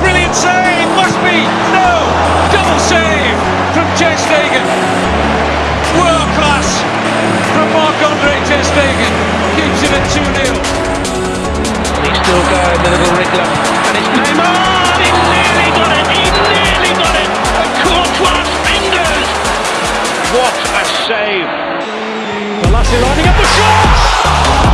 Brilliant save! Must be! No! Double save from Ter. World class from Marc-Andre. Keeps it at 2-0. He's still going, little wriggler. What a save! Balassi lining up the shot!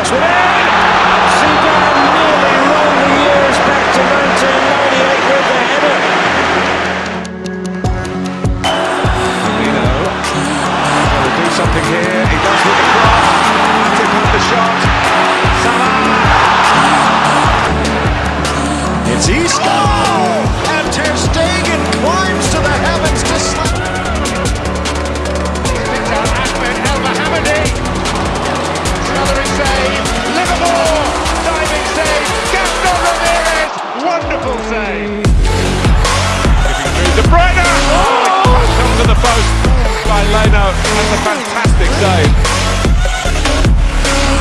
a Suárez.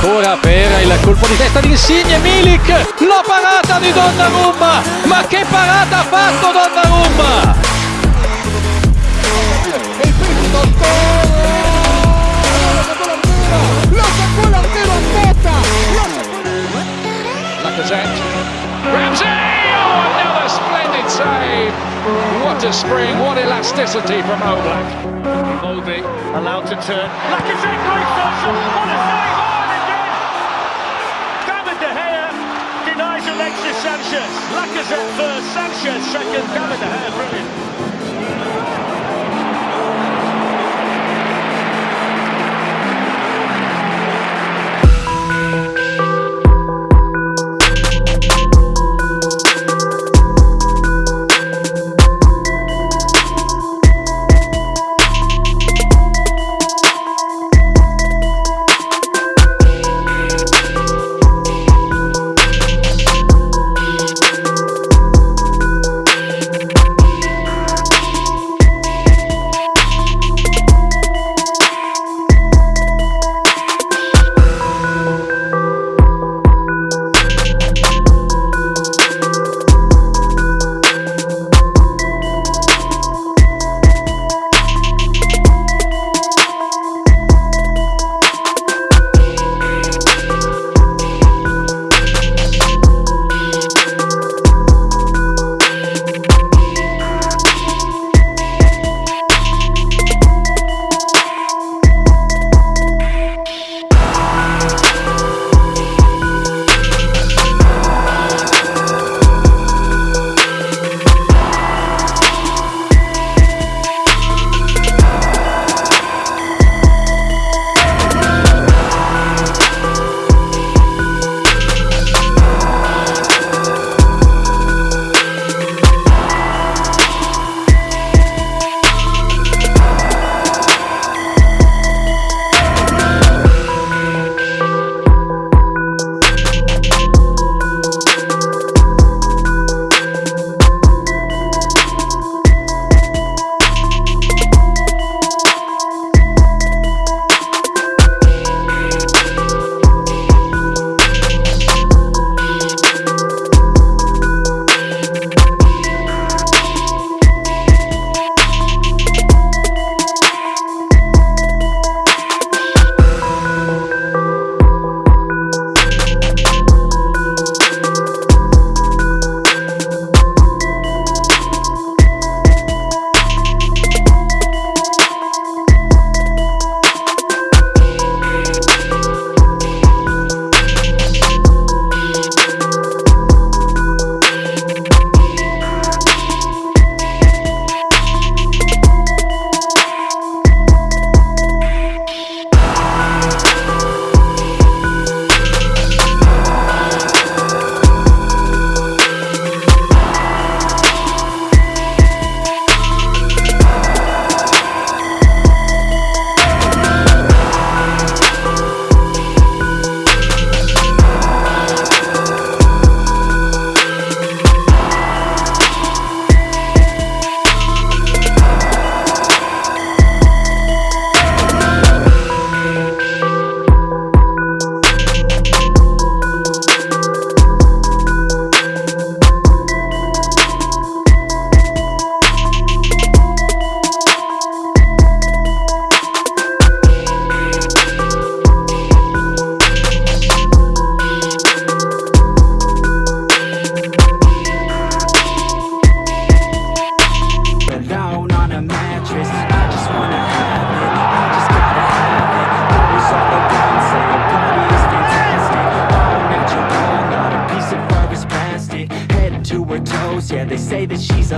Ora per il colpo di testa di Insigne, Milik, la parata di Donnarumma, ma che parata ha fatto Donnarumma! Elasticity from Oblak. Moby allowed to turn. Lacazette going social. What a save! Oh, On again! David De Gea denies Alexis Sanchez. Lacazette first, Sanchez second. David De Gea, brilliant.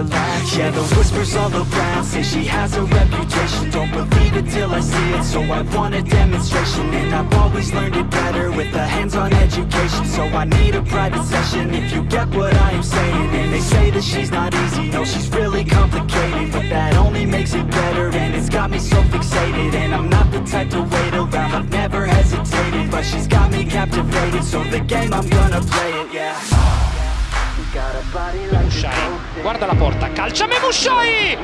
Latch. Yeah, the whispers all around say she has a reputation. Don't believe it till I see it, so I want a demonstration. And I've always learned it better with a hands-on education. So I need a private session if you get what I am saying. And they say that she's not easy, no she's really complicated. But that only makes it better and it's got me so fixated. And I'm not the type to wait around, I've never hesitated. But she's got me captivated, so the game I'm gonna play it, yeah Mushai, guarda la porta, calcia Memushai!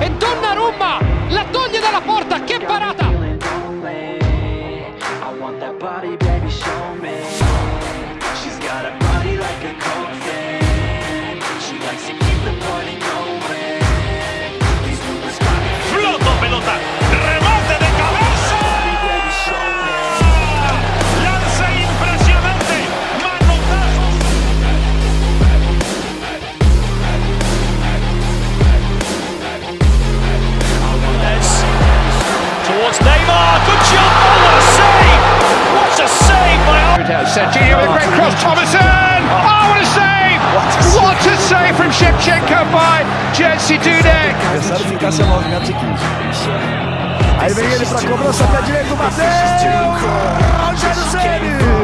E Donnarumma la toglie dalla porta, che parata! Serginho with a great cross, Tomasson! Oh, what a save! What a save from Shevchenko by Jerzy Dudek! adversário ficasse a 9 metros 15. Aí vem ele pra cobrança, pé direito, bateu! Rogério Ceni!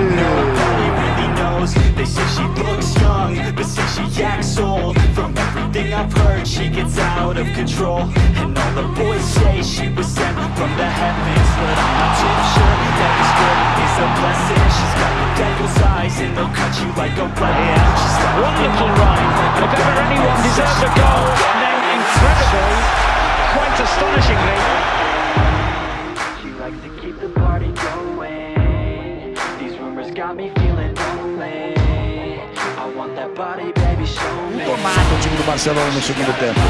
Knows. They say she looks young, but say she acts old. From everything I've heard, she gets out of control. And all the boys say she was sent from the heavens, but I'm not too sure that this girl is a blessing. She's got the devil's eyes, and they'll cut you like a weapon. She's got One little run. If ever anyone deserves a goal, then incredibly, quite astonishingly, Barcelona no segundo tempo.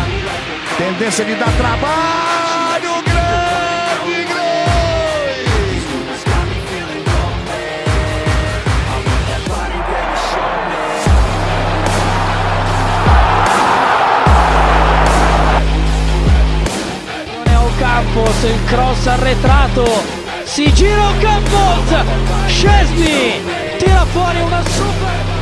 Tendência de dar trabalho, grande, grande! É o Campos, o cross arretrato. se gira o Campos, Chesney tira fora uma super...